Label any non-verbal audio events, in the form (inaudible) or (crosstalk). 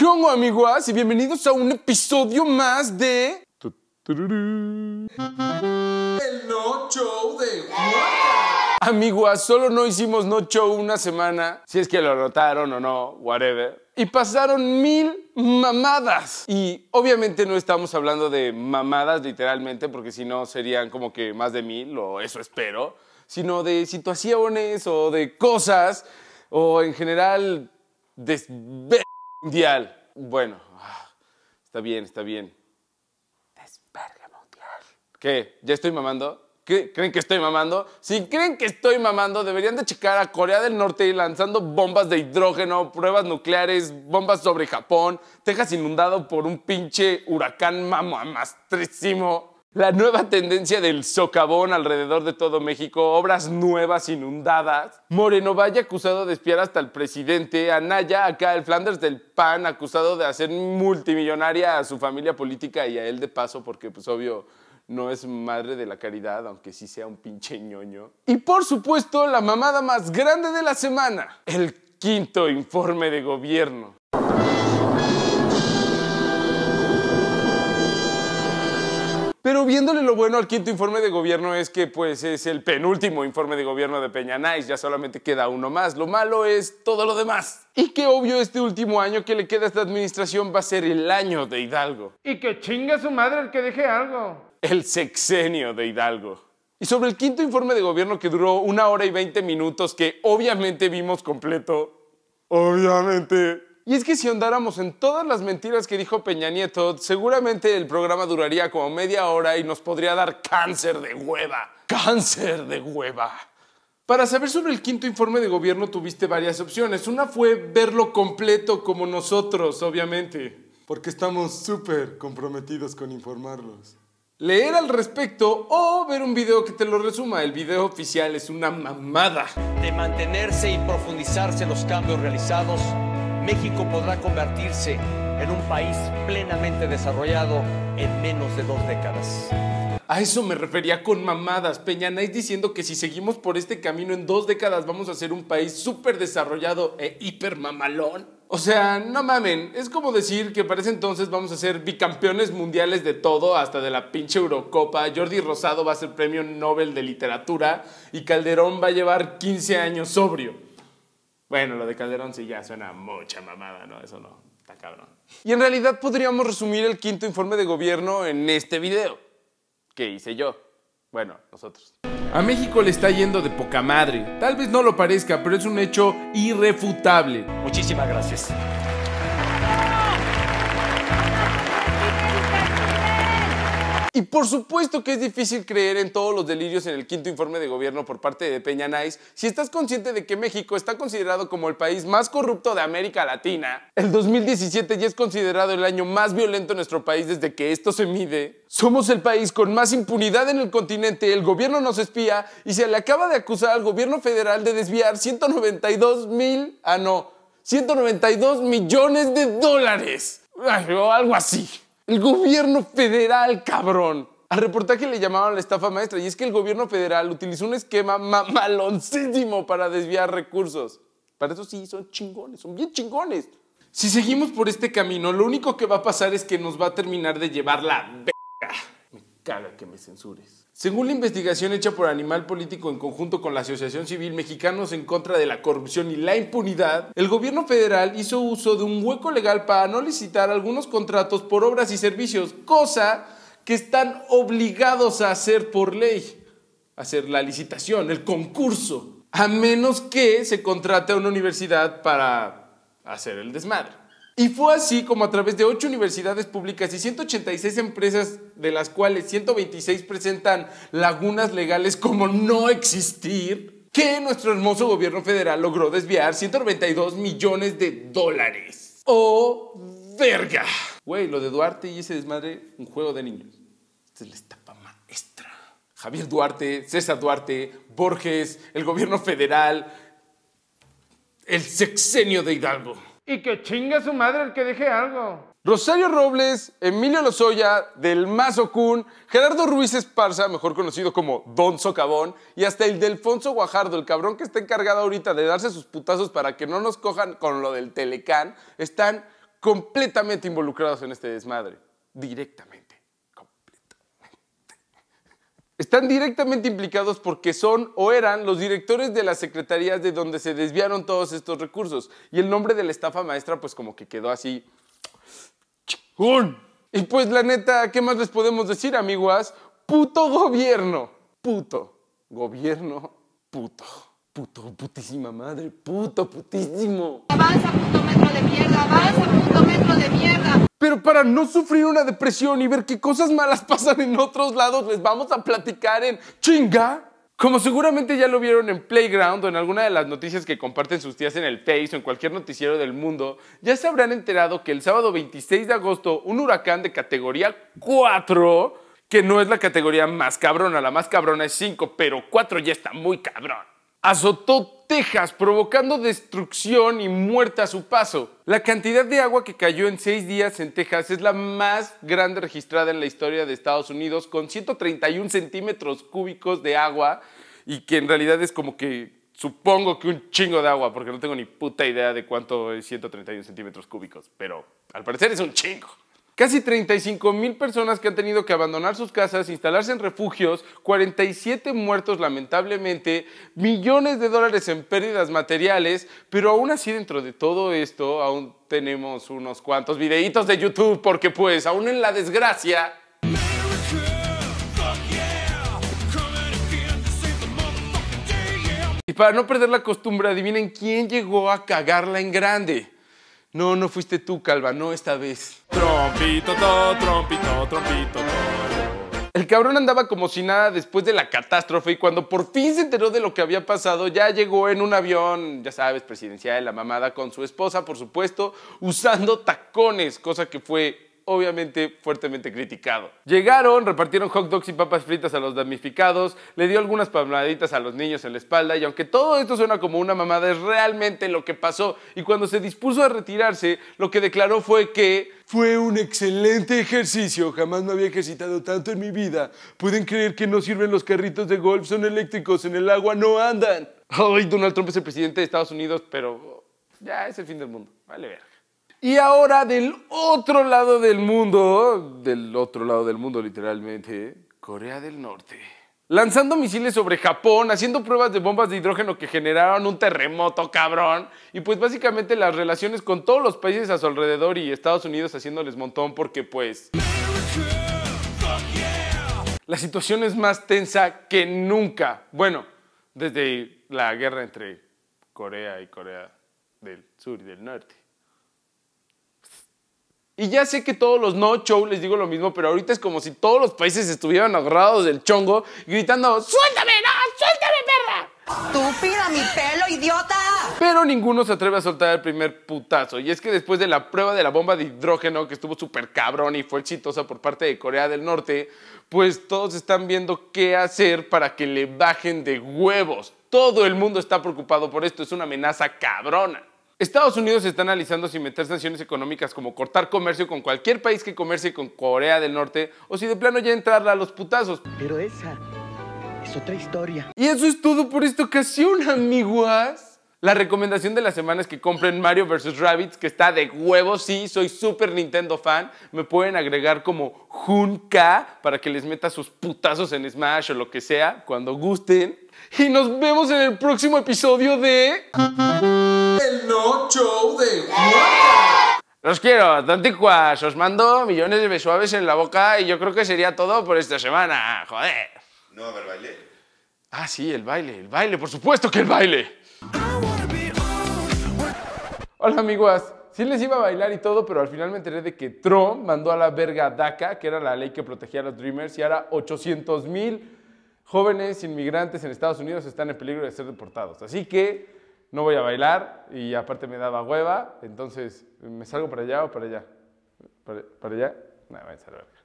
¿Qué onda, amiguas? Y bienvenidos a un episodio más de... El No Show de Juan. Amiguas, solo no hicimos No Show una semana, si es que lo notaron o no, whatever. Y pasaron mil mamadas. Y obviamente no estamos hablando de mamadas literalmente, porque si no serían como que más de mil, o eso espero, sino de situaciones o de cosas, o en general mundial. Bueno, ah, está bien, está bien. Desverga mundial. ¿Qué? ¿Ya estoy mamando? ¿Qué? ¿Creen que estoy mamando? Si creen que estoy mamando, deberían de checar a Corea del Norte lanzando bombas de hidrógeno, pruebas nucleares, bombas sobre Japón, Texas inundado por un pinche huracán mamamastrísimo. La nueva tendencia del socavón alrededor de todo México, obras nuevas inundadas. Moreno Valle acusado de espiar hasta el presidente. Anaya, acá el Flanders del PAN, acusado de hacer multimillonaria a su familia política y a él de paso, porque pues obvio no es madre de la caridad, aunque sí sea un pinche ñoño. Y por supuesto, la mamada más grande de la semana, el quinto informe de gobierno. Pero viéndole lo bueno al quinto informe de gobierno es que pues es el penúltimo informe de gobierno de Peña Nice, ya solamente queda uno más. Lo malo es todo lo demás. Y que obvio este último año que le queda a esta administración va a ser el año de Hidalgo. Y que chinga su madre el que deje algo. El sexenio de Hidalgo. Y sobre el quinto informe de gobierno que duró una hora y veinte minutos, que obviamente vimos completo. Obviamente. Y es que si andáramos en todas las mentiras que dijo Peña Nieto, seguramente el programa duraría como media hora y nos podría dar cáncer de hueva. Cáncer de hueva. Para saber sobre el quinto informe de gobierno tuviste varias opciones. Una fue verlo completo como nosotros, obviamente, porque estamos súper comprometidos con informarlos. Leer al respecto o ver un video que te lo resuma. El video oficial es una mamada. De mantenerse y profundizarse los cambios realizados, México podrá convertirse en un país plenamente desarrollado en menos de dos décadas. A eso me refería con mamadas. Peñanais diciendo que si seguimos por este camino en dos décadas vamos a ser un país súper desarrollado e hiper mamalón. O sea, no mamen, es como decir que para ese entonces vamos a ser bicampeones mundiales de todo, hasta de la pinche Eurocopa. Jordi Rosado va a ser premio Nobel de Literatura y Calderón va a llevar 15 años sobrio. Bueno, lo de Calderón sí ya suena mucha mamada, ¿no? Eso no, está cabrón. Y en realidad podríamos resumir el quinto informe de gobierno en este video. que hice yo? Bueno, nosotros. A México le está yendo de poca madre. Tal vez no lo parezca, pero es un hecho irrefutable. Muchísimas gracias. Y por supuesto que es difícil creer en todos los delirios en el quinto informe de gobierno por parte de Peña Nice si estás consciente de que México está considerado como el país más corrupto de América Latina. El 2017 ya es considerado el año más violento en nuestro país desde que esto se mide. Somos el país con más impunidad en el continente, el gobierno nos espía y se le acaba de acusar al gobierno federal de desviar 192 mil, ah no, 192 millones de dólares. O algo así. El gobierno federal, cabrón. Al reportaje le llamaban la estafa maestra y es que el gobierno federal utilizó un esquema mamaloncísimo para desviar recursos. Para eso sí, son chingones, son bien chingones. Si seguimos por este camino, lo único que va a pasar es que nos va a terminar de llevar la caga que me censures. Según la investigación hecha por Animal Político en conjunto con la Asociación Civil Mexicanos en contra de la corrupción y la impunidad, el gobierno federal hizo uso de un hueco legal para no licitar algunos contratos por obras y servicios, cosa que están obligados a hacer por ley. Hacer la licitación, el concurso, a menos que se contrate a una universidad para hacer el desmadre. Y fue así como a través de ocho universidades públicas y 186 empresas, de las cuales 126 presentan lagunas legales como no existir, que nuestro hermoso gobierno federal logró desviar 192 millones de dólares. ¡Oh, verga! Güey, lo de Duarte y ese desmadre, un juego de niños. Esta es la estafa maestra. Javier Duarte, César Duarte, Borges, el gobierno federal, el sexenio de Hidalgo. Y que chinga su madre el que deje algo. Rosario Robles, Emilio Lozoya, Del Mazo Kun, Gerardo Ruiz Esparza, mejor conocido como Don Socavón, y hasta el Delfonso Guajardo, el cabrón que está encargado ahorita de darse sus putazos para que no nos cojan con lo del Telecán, están completamente involucrados en este desmadre. Directamente. Completamente. Están directamente implicados porque son o eran los directores de las secretarías de donde se desviaron todos estos recursos. Y el nombre de la estafa maestra pues como que quedó así. Y pues la neta, ¿qué más les podemos decir, amiguas? Puto gobierno. Puto. Gobierno. Puto. Puto, putísima madre. Puto, putísimo. Avanza, puto metro de mierda, avanza, puto metro de mierda. Pero para no sufrir una depresión y ver qué cosas malas (laughs) pasan en otros lados, les vamos a platicar en chinga. Como seguramente ya lo vieron en Playground o en alguna de las noticias que comparten sus tías en el Face o en cualquier noticiero del mundo, ya se habrán enterado que el sábado 26 de agosto un huracán de categoría 4, que no es la categoría más cabrona, la más cabrona es 5, pero 4 ya está muy cabrón, azotó Texas, provocando destrucción y muerte a su paso. La cantidad de agua que cayó en seis días en Texas es la más grande registrada en la historia de Estados Unidos, con 131 centímetros cúbicos de agua, y que en realidad es como que supongo que un chingo de agua, porque no tengo ni puta idea de cuánto es 131 centímetros cúbicos, pero al parecer es un chingo. Casi 35 mil personas que han tenido que abandonar sus casas, instalarse en refugios, 47 muertos lamentablemente, millones de dólares en pérdidas materiales, pero aún así dentro de todo esto aún tenemos unos cuantos videitos de YouTube porque pues aún en la desgracia Y para no perder la costumbre, adivinen quién llegó a cagarla en grande. No, no fuiste tú, Calva, no esta vez. Trompito, to, trompito, trompito, to. El cabrón andaba como si nada después de la catástrofe y cuando por fin se enteró de lo que había pasado, ya llegó en un avión, ya sabes, presidencial, la mamada con su esposa, por supuesto, usando tacones, cosa que fue obviamente fuertemente criticado. Llegaron, repartieron hot dogs y papas fritas a los damnificados, le dio algunas palmaditas a los niños en la espalda y aunque todo esto suena como una mamada, es realmente lo que pasó. Y cuando se dispuso a retirarse, lo que declaró fue que fue un excelente ejercicio, jamás me había ejercitado tanto en mi vida. Pueden creer que no sirven los carritos de golf, son eléctricos, en el agua no andan. Ay, Donald Trump es el presidente de Estados Unidos, pero ya es el fin del mundo. Vale ver. Y ahora del otro lado del mundo, del otro lado del mundo literalmente, Corea del Norte. Lanzando misiles sobre Japón, haciendo pruebas de bombas de hidrógeno que generaron un terremoto cabrón. Y pues básicamente las relaciones con todos los países a su alrededor y Estados Unidos haciéndoles montón porque pues... La situación es más tensa que nunca. Bueno, desde la guerra entre Corea y Corea del Sur y del Norte. Y ya sé que todos los no show les digo lo mismo, pero ahorita es como si todos los países estuvieran agarrados del chongo gritando ¡Suéltame, no! ¡Suéltame, perra! Estúpida, mi pelo, idiota. Pero ninguno se atreve a soltar el primer putazo. Y es que después de la prueba de la bomba de hidrógeno, que estuvo súper cabrón y fue exitosa por parte de Corea del Norte, pues todos están viendo qué hacer para que le bajen de huevos. Todo el mundo está preocupado por esto, es una amenaza cabrona. Estados Unidos está analizando si meter sanciones económicas como cortar comercio con cualquier país que comercie con Corea del Norte o si de plano ya entrarle a los putazos. Pero esa es otra historia. Y eso es todo por esta ocasión, amiguas. La recomendación de la semana es que compren Mario vs. Rabbids, que está de huevos, sí, soy súper Nintendo fan. Me pueden agregar como Junka para que les meta sus putazos en Smash o lo que sea, cuando gusten. Y nos vemos en el próximo episodio de... El No Show de. Los quiero, tonticuas. Os mando millones de besuaves en la boca y yo creo que sería todo por esta semana. Joder. ¿No va a haber baile? Ah, sí, el baile, el baile, por supuesto que el baile. Hola, amiguas. Sí les iba a bailar y todo, pero al final me enteré de que Trump mandó a la verga DACA, que era la ley que protegía a los Dreamers, y ahora 800 mil jóvenes inmigrantes en Estados Unidos están en peligro de ser deportados. Así que no voy a bailar y aparte me daba hueva, entonces me salgo para allá o para allá. ¿Para, allá? No, voy a.